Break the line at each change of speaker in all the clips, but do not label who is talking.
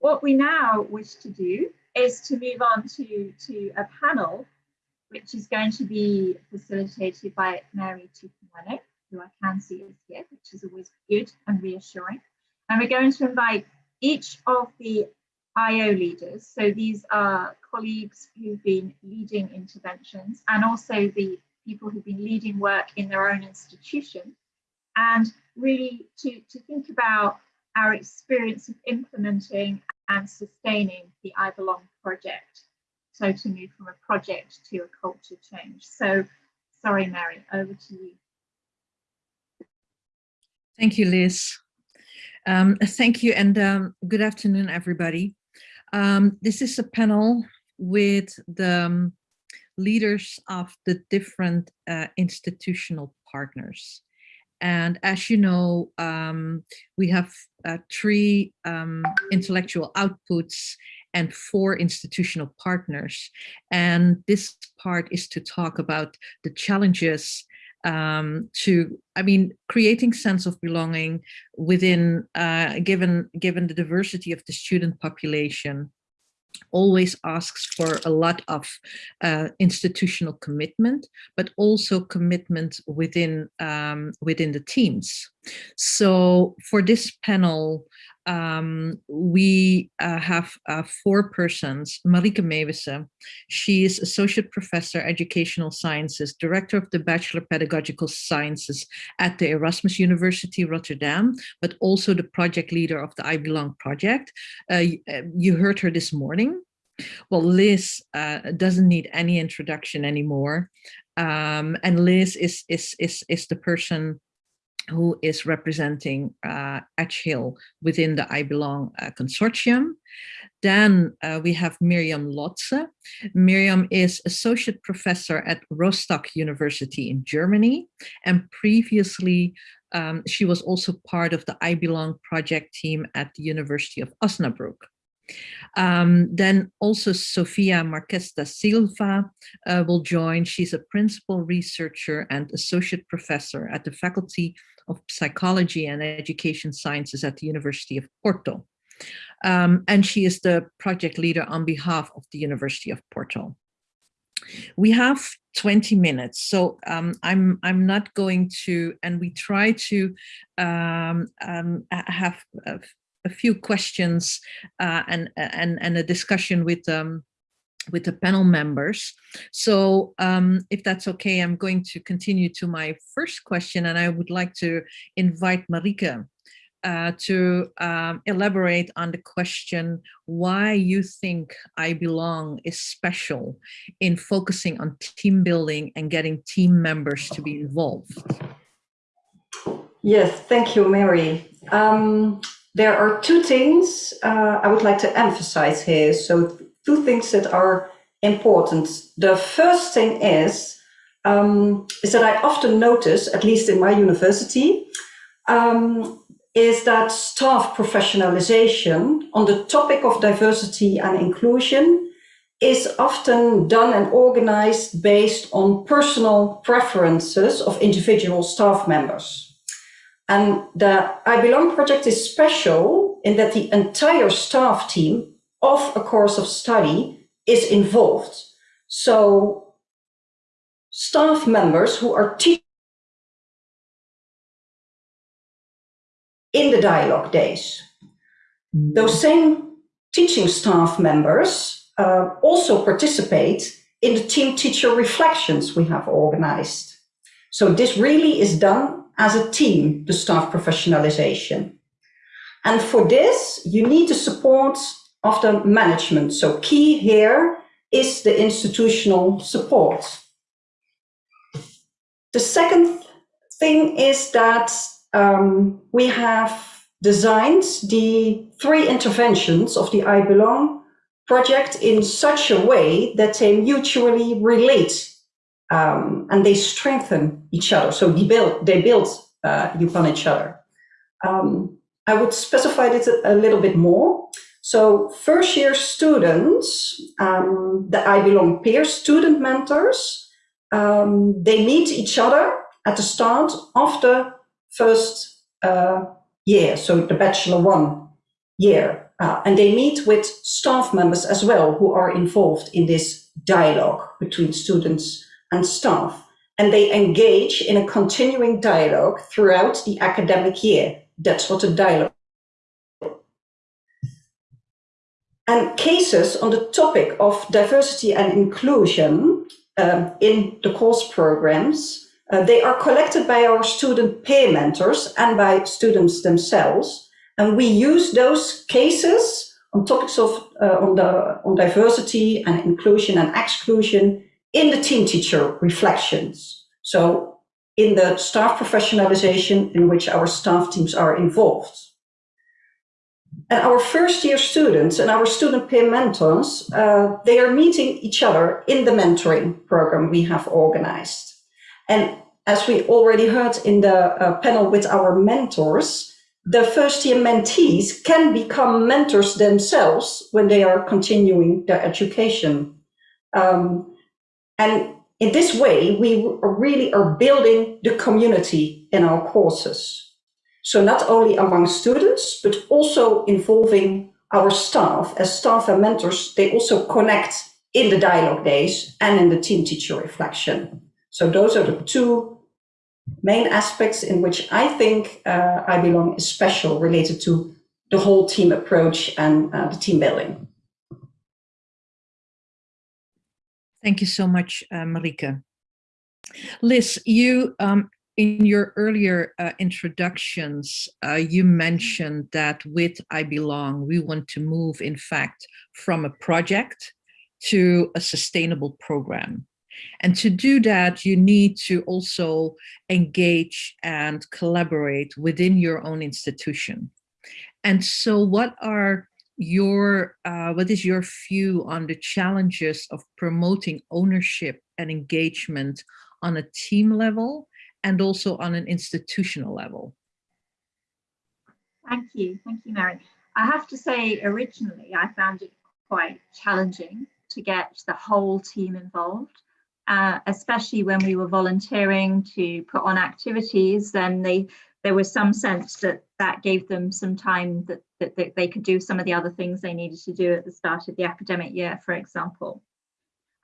What we now wish to do is to move on to, to a panel which is going to be facilitated by Mary Tupumwene, who I can see is here, which is always good and reassuring. And we're going to invite each of the IO leaders. So these are colleagues who've been leading interventions and also the people who've been leading work in their own institution and really to, to think about our experience of implementing and sustaining the I Belong project. So to move from a project to a culture change. So sorry, Mary, over to you.
Thank you, Liz. Um, thank you and um, good afternoon, everybody. Um, this is a panel with the um, leaders of the different uh, institutional partners. And as you know, um, we have uh, three um, intellectual outputs and four institutional partners. And this part is to talk about the challenges um, to, I mean, creating sense of belonging within, uh, given, given the diversity of the student population always asks for a lot of uh, institutional commitment, but also commitment within um, within the teams. So for this panel, um, we uh, have uh, four persons. Marieke Meeuwisse, she is Associate Professor, Educational Sciences, Director of the Bachelor Pedagogical Sciences at the Erasmus University Rotterdam, but also the project leader of the I Belong project. Uh, uh you heard her this morning. Well, Liz uh, doesn't need any introduction anymore. Um, and Liz is, is, is, is the person who is representing uh, Edge Hill within the I Belong uh, consortium. Then uh, we have Miriam Lotze. Miriam is associate professor at Rostock University in Germany. And previously, um, she was also part of the I Belong project team at the University of Osnabrück. Um, then also Sofia Marques da Silva uh, will join. She's a principal researcher and associate professor at the Faculty of Psychology and Education Sciences at the University of Porto. Um, and she is the project leader on behalf of the University of Porto. We have 20 minutes, so um, I'm I'm not going to, and we try to um, um have a, a, few questions uh, and and and a discussion with um, with the panel members. So um, if that's okay, I'm going to continue to my first question and I would like to invite Marieke uh, to um, elaborate on the question why you think I Belong is special in focusing on team building and getting team members to be involved.
Yes, thank you, Mary. Um, there are two things uh, I would like to emphasize here. So two things that are important. The first thing is, um, is that I often notice, at least in my university, um, is that staff professionalization on the topic of diversity and inclusion is often done and organized based on personal preferences of individual staff members. And the I Belong project is special in that the entire staff team of a course of study is involved. So staff members who are teaching in the dialogue days, those same teaching staff members uh, also participate in the team teacher reflections we have organized. So this really is done as a team, the staff professionalization. And for this, you need the support of the management. So key here is the institutional support. The second thing is that um, we have designed the three interventions of the I Belong project in such a way that they mutually relate um, and they strengthen each other. So they build, they build uh, upon each other. Um, I would specify it a, a little bit more. So first year students, um, the I Belong peer student mentors, um, they meet each other at the start of the first uh, year, so the bachelor one year. Uh, and they meet with staff members as well who are involved in this dialogue between students and staff. And they engage in a continuing dialogue throughout the academic year. That's what a dialogue and cases on the topic of diversity and inclusion um, in the course programs, uh, they are collected by our student peer mentors and by students themselves. And we use those cases on topics of uh, on, the, on diversity and inclusion and exclusion in the team teacher reflections. So in the staff professionalization in which our staff teams are involved. And our first year students and our student peer mentors, uh, they are meeting each other in the mentoring program we have organized. And as we already heard in the uh, panel with our mentors, the first year mentees can become mentors themselves when they are continuing their education. Um, and in this way, we really are building the community in our courses. So not only among students, but also involving our staff. As staff and mentors, they also connect in the dialogue days and in the team teacher reflection. So those are the two main aspects in which I think uh, I belong is special related to the whole team approach and uh, the team building.
Thank you so much, uh, Marika. Liz, you um, in your earlier uh, introductions, uh, you mentioned that with I Belong, we want to move, in fact, from a project to a sustainable program. And to do that, you need to also engage and collaborate within your own institution. And so what are your, uh, what is your view on the challenges of promoting ownership and engagement on a team level and also on an institutional level?
Thank you. Thank you, Mary. I have to say, originally, I found it quite challenging to get the whole team involved, uh, especially when we were volunteering to put on activities. Then they there was some sense that that gave them some time that, that, that they could do some of the other things they needed to do at the start of the academic year, for example.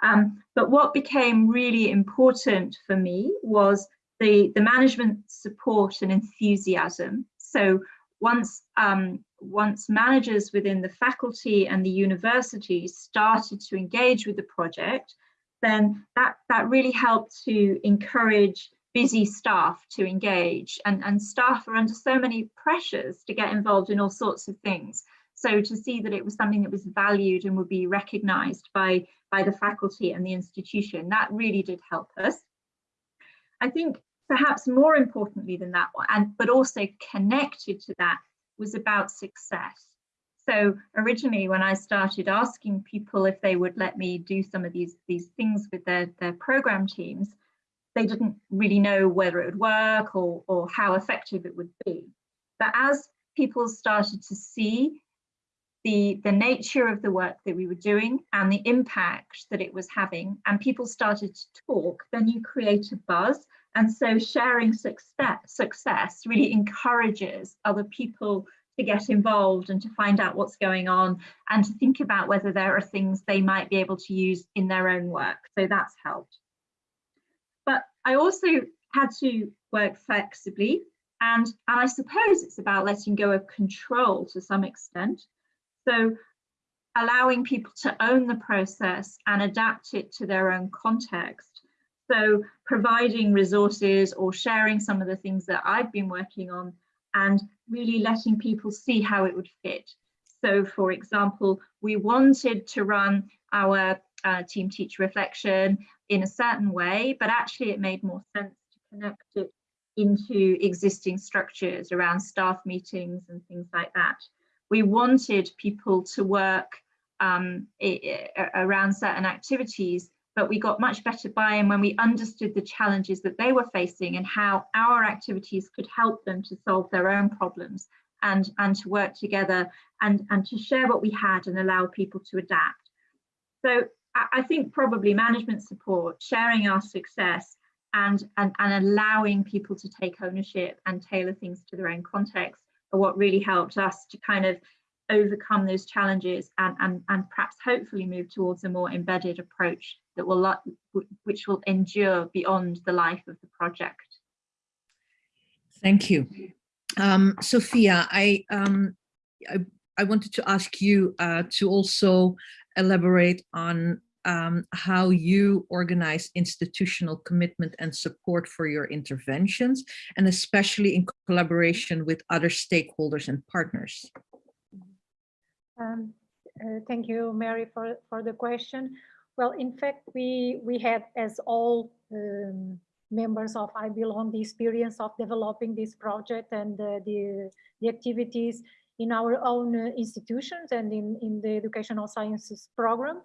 Um, but what became really important for me was the, the management support and enthusiasm. So once, um, once managers within the faculty and the university started to engage with the project, then that, that really helped to encourage busy staff to engage and, and staff are under so many pressures to get involved in all sorts of things. So to see that it was something that was valued and would be recognized by, by the faculty and the institution, that really did help us. I think perhaps more importantly than that and but also connected to that was about success. So originally when I started asking people if they would let me do some of these, these things with their, their program teams, they didn't really know whether it would work or, or how effective it would be. But as people started to see the, the nature of the work that we were doing and the impact that it was having, and people started to talk, then you create a buzz and so sharing success, success really encourages other people to get involved and to find out what's going on and to think about whether there are things they might be able to use in their own work. So that's helped. I also had to work flexibly and, and I suppose it's about letting go of control to some extent. So allowing people to own the process and adapt it to their own context so providing resources or sharing some of the things that I've been working on and really letting people see how it would fit. So for example, we wanted to run our uh, team teacher reflection in a certain way, but actually it made more sense to connect it into existing structures around staff meetings and things like that. We wanted people to work um, around certain activities but we got much better buy-in when we understood the challenges that they were facing and how our activities could help them to solve their own problems and, and to work together and, and to share what we had and allow people to adapt. So I think probably management support, sharing our success and, and, and allowing people to take ownership and tailor things to their own context are what really helped us to kind of overcome those challenges and, and, and perhaps hopefully move towards a more embedded approach that will which will endure beyond the life of the project.
Thank you. Um, Sofia, I, um, I, I, wanted to ask you uh, to also elaborate on um, how you organize institutional commitment and support for your interventions, and especially in collaboration with other stakeholders and partners.
Um, uh, thank you, Mary, for, for the question. Well, in fact, we, we had, as all um, members of I Belong, the experience of developing this project and uh, the, the activities in our own uh, institutions and in, in the educational sciences program.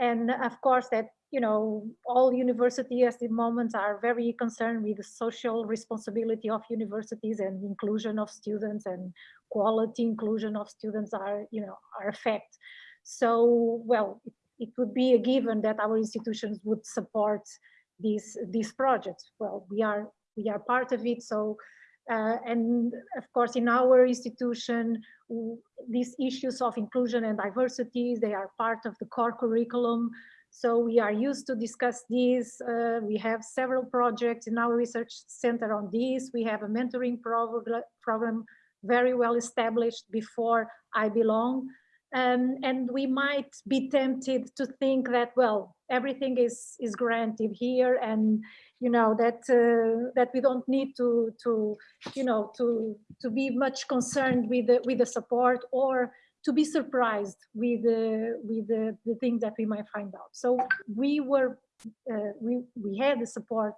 And of course that, you know, all universities at the moment are very concerned with the social responsibility of universities and inclusion of students and quality inclusion of students are, you know, are a fact. So, well, it, it would be a given that our institutions would support these, these projects. Well, we are, we are part of it. So uh, and of course, in our institution, these issues of inclusion and diversity, they are part of the core curriculum. So we are used to discuss these. Uh, we have several projects in our research center on this. We have a mentoring program very well established before I belong. Um, and we might be tempted to think that, well, everything is, is granted here and you know that uh, that we don't need to to you know to to be much concerned with the with the support or to be surprised with the with the, the things that we might find out. So we were uh, we we had the support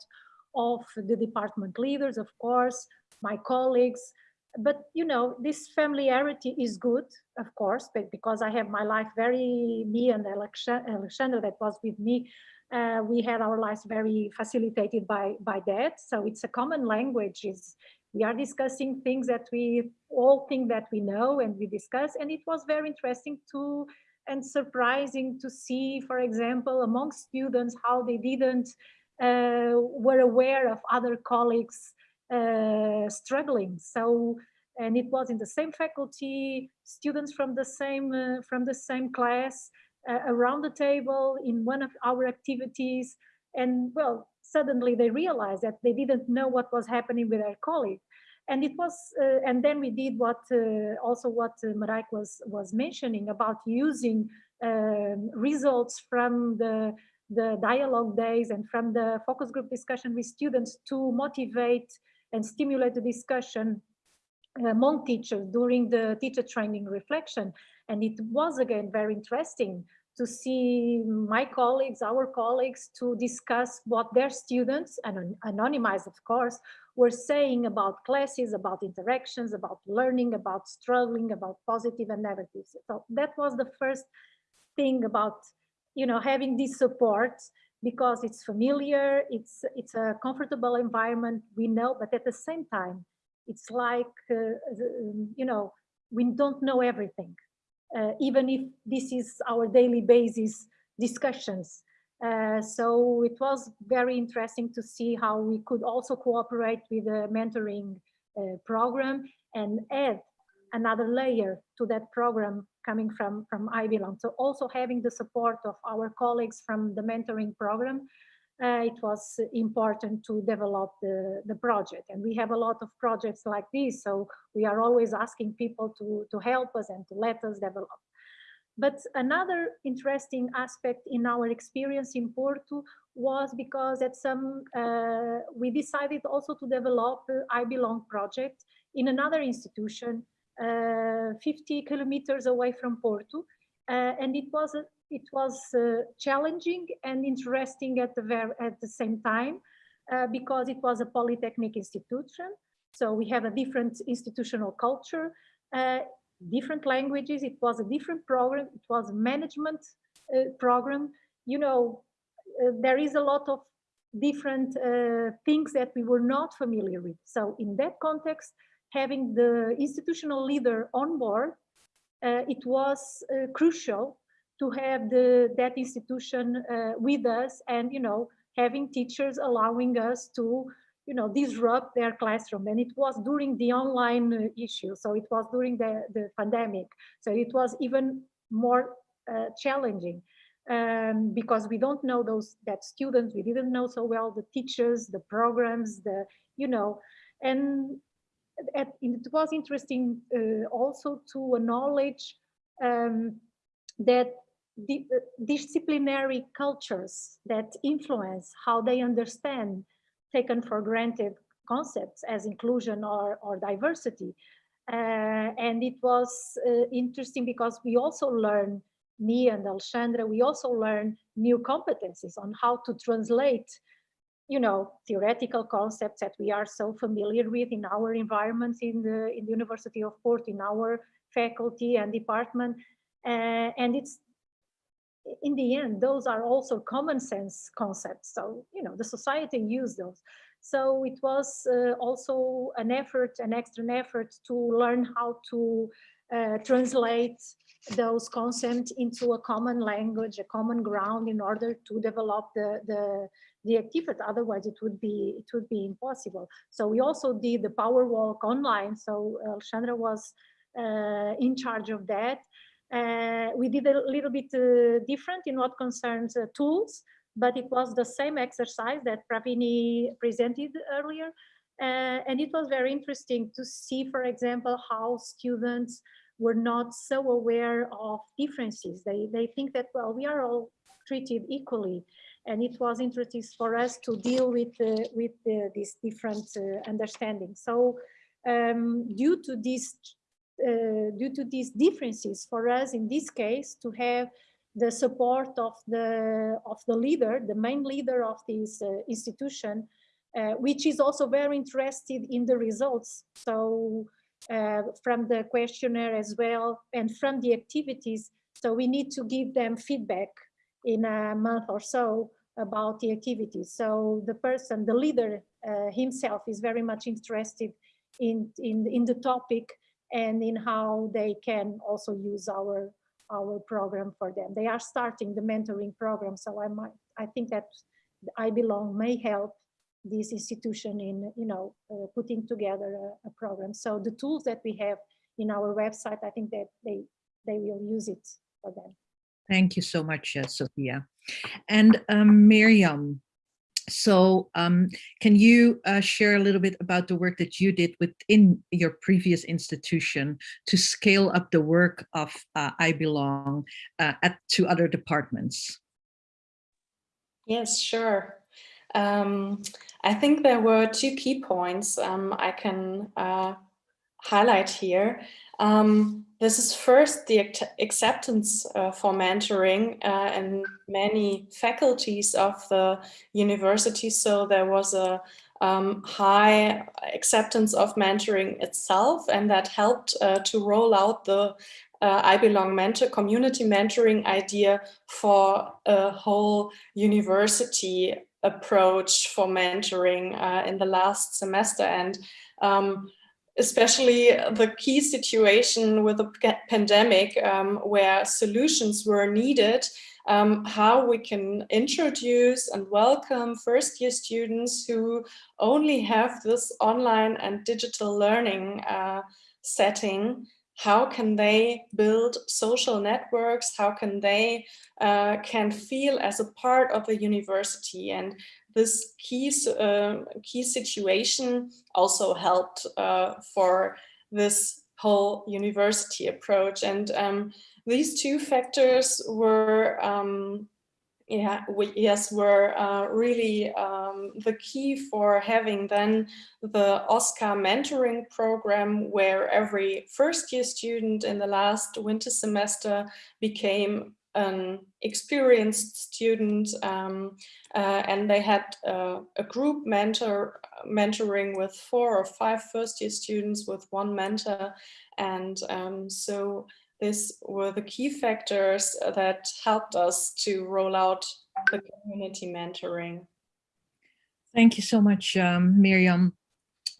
of the department leaders of course my colleagues but you know this familiarity is good of course but because i have my life very me and Alexandra that was with me uh, we had our lives very facilitated by, by that. So it's a common language. We are discussing things that we all think that we know and we discuss. And it was very interesting to and surprising to see, for example, among students, how they didn't uh, were aware of other colleagues uh, struggling. So, and it was in the same faculty, students from the same uh, from the same class, uh, around the table in one of our activities. And well, suddenly they realized that they didn't know what was happening with their colleague. And it was, uh, and then we did what uh, also what uh, was, was mentioning about using um, results from the, the dialogue days and from the focus group discussion with students to motivate and stimulate the discussion Uh, among teachers during the teacher training reflection. And it was again very interesting to see my colleagues, our colleagues, to discuss what their students, and anonymized of course, were saying about classes, about interactions, about learning, about struggling, about positive and negative. So that was the first thing about, you know, having this support because it's familiar, it's, it's a comfortable environment, we know, but at the same time, it's like, uh, you know, we don't know everything uh, even if this is our daily basis discussions. Uh, so it was very interesting to see how we could also cooperate with the mentoring uh, program and add another layer to that program coming from, from I Belong. So also having the support of our colleagues from the mentoring program uh, it was important to develop the, the project. And we have a lot of projects like this, so we are always asking people to, to help us and to let us develop. But another interesting aspect in our experience in Porto was because at some, uh, we decided also to develop I Belong project in another institution, uh, 50 kilometers away from Porto. Uh, and it was it was uh, challenging and interesting at the very at the same time uh, because it was a polytechnic institution. So we have a different institutional culture, uh, different languages. It was a different program. It was a management uh, program. You know, uh, there is a lot of different uh, things that we were not familiar with. So in that context, having the institutional leader on board, it was crucial to have the that institution uh, with us and you know having teachers allowing us to you know, disrupt their classroom. And it was during the online uh, issue. So it was during the, the pandemic. So it was even more uh, challenging um, because we don't know those that students, we didn't know so well the teachers, the programs, the, you know, and at, it was interesting uh, also to acknowledge um, that uh, disciplinary cultures that influence how they understand taken for granted concepts as inclusion or, or diversity. Uh, and it was uh, interesting because we also learn, me and Alexandra, we also learn new competencies on how to translate you know, theoretical concepts that we are so familiar with in our environments in the, in the University of Porto, in our faculty and department. Uh, and it's, in the end, those are also common sense concepts. So, you know, the society use those. So it was uh, also an effort, an extra effort to learn how to uh, translate those concepts into a common language, a common ground in order to develop the, the, the activity. Otherwise, it would be it would be impossible. So we also did the power walk online. So Alexandra was uh, in charge of that. Uh, we did a little bit uh, different in what concerns uh, tools, but it was the same exercise that Pravini presented earlier. And it was very interesting to see, for example, how students were not so aware of differences. They, they think that, well, we are all treated equally and it was interesting for us to deal with uh, with uh, these different uh, understandings. So um, due to these uh, due to these differences, for us in this case to have the support of the of the leader, the main leader of this uh, institution, uh, which is also very interested in the results. So from the questionnaire as well and from the activities. So we need to give them feedback in a month or so about the activities. So the person, the leader uh, himself is very much interested in, in, in the topic and in how they can also use our, our program for them. They are starting the mentoring program. So I might, I think that I Belong may help this institution in, you know, uh, putting together a, a program. So the tools that we have in our website, I think that they, they will use it for them.
Thank you so much, uh, Sofia. And um, Miriam, so um, can you uh, share a little bit about the work that you did within your previous institution to scale up the work of uh, I Belong uh, at, to other departments?
Yes, sure. Um, I think there were two key points um, I can uh, highlight here. Um, this is first the acceptance uh, for mentoring uh, in many faculties of the university. So there was a um, high acceptance of mentoring itself and that helped uh, to roll out the uh, I Belong Mentor community mentoring idea for a whole university approach for mentoring uh, in the last semester. And um, especially the key situation with the pandemic um, where solutions were needed, um, how we can introduce and welcome first year students who only have this online and digital learning uh, setting. How can they build social networks? How can they uh, can feel as a part of a university? And this key, uh, key situation also helped uh, for this whole university approach. And um, these two factors were, um, yeah, we, yes, were uh, really um, the key for having then the OSCAR mentoring program where every first year student in the last winter semester became an experienced student um, uh, and they had uh, a group mentor mentoring with four or five first year students with one mentor and um, so these were the key factors that helped us to roll out the community mentoring.
Thank you so much, um, Miriam.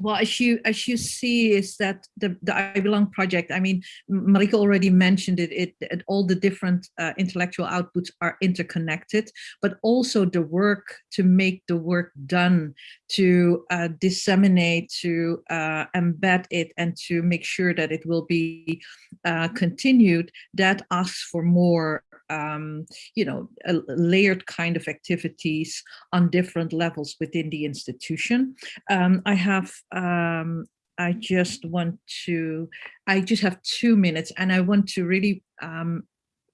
Well, as you as you see, is that the the I Belong project. I mean, Marika already mentioned it. It, it all the different uh, intellectual outputs are interconnected, but also the work to make the work done, to uh, disseminate, to uh, embed it, and to make sure that it will be uh, continued. That asks for more um, you know, layered kind of activities on different levels within the institution. Um, I have, um, I just want to, I just have two minutes and I want to really um,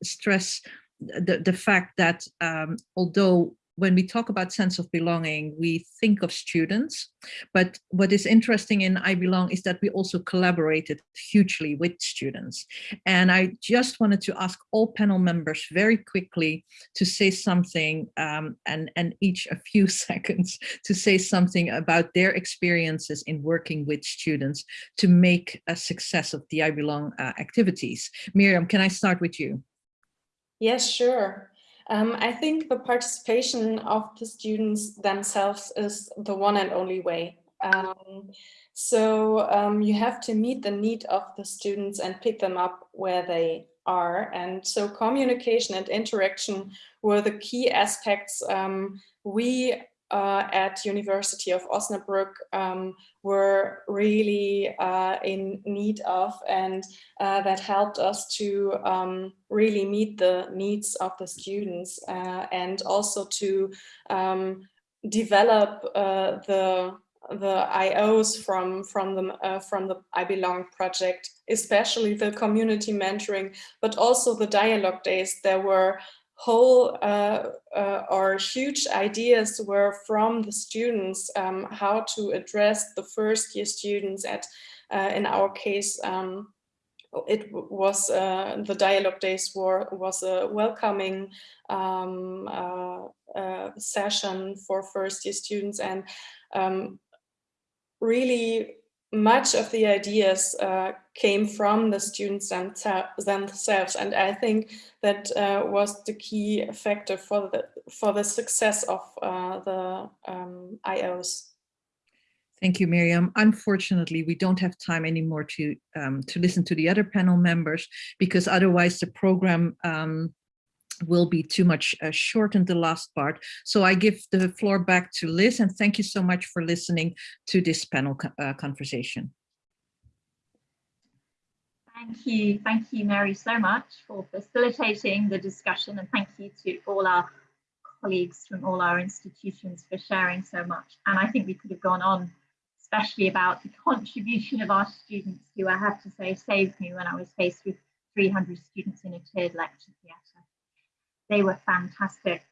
stress the, the fact that um, although when we talk about sense of belonging, we think of students. But what is interesting in I Belong is that we also collaborated hugely with students. And I just wanted to ask all panel members very quickly to say something um, and, and each a few seconds to say something about their experiences in working with students to make a success of the I Belong uh, activities. Miriam, can I start with you?
Yes, sure. Um, I think the participation of the students themselves is the one and only way. Um, so um, you have to meet the need of the students and pick them up where they are. And so communication and interaction were the key aspects um, we uh, at University of Osnabrück um, were really uh, in need of and uh, that helped us to um, really meet the needs of the students uh, and also to um, develop uh, the the IOs from from the uh, from the I Belong project, especially the community mentoring, but also the dialogue days. There were whole uh, uh, or huge ideas were from the students um, how to address the first year students at uh, in our case um, it was uh, the dialogue days were was a welcoming um, uh, uh, session for first year students and um, really much of the ideas came from the students themselves and I think that uh, was the key factor for the for the success of uh, the um, IOs.
Thank you, Miriam. Unfortunately, we don't have time anymore to um, to listen to the other panel members because otherwise the program um, will be too much uh, shortened the last part. So I give the floor back to Liz and thank you so much for listening to this panel uh, conversation.
Thank you. Thank you, Mary, so much for facilitating the discussion and thank you to all our colleagues from all our institutions for sharing so much. And I think we could have gone on, especially about the contribution of our students who I have to say saved me when I was faced with 300 students in a tiered lecture theatre they were fantastic.